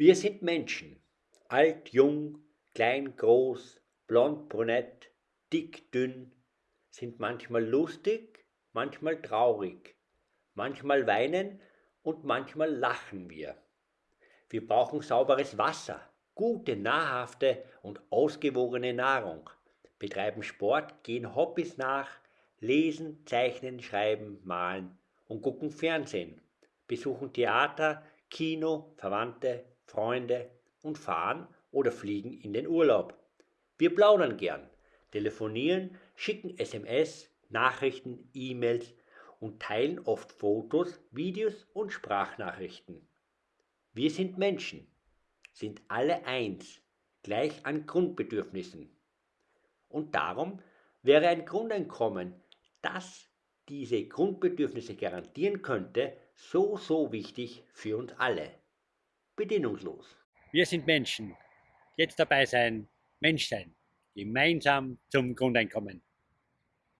Wir sind Menschen, alt, jung, klein, groß, blond, brünett, dick, dünn, sind manchmal lustig, manchmal traurig, manchmal weinen und manchmal lachen wir. Wir brauchen sauberes Wasser, gute, nahrhafte und ausgewogene Nahrung, betreiben Sport, gehen Hobbys nach, lesen, zeichnen, schreiben, malen und gucken Fernsehen, besuchen Theater, Kino, Verwandte, Freunde und fahren oder fliegen in den Urlaub. Wir plaudern gern, telefonieren, schicken SMS, Nachrichten, E-Mails und teilen oft Fotos, Videos und Sprachnachrichten. Wir sind Menschen, sind alle eins, gleich an Grundbedürfnissen. Und darum wäre ein Grundeinkommen, das diese Grundbedürfnisse garantieren könnte, so, so wichtig für uns alle. Bedingungslos. Wir sind Menschen. Jetzt dabei sein, Mensch sein. Gemeinsam zum Grundeinkommen.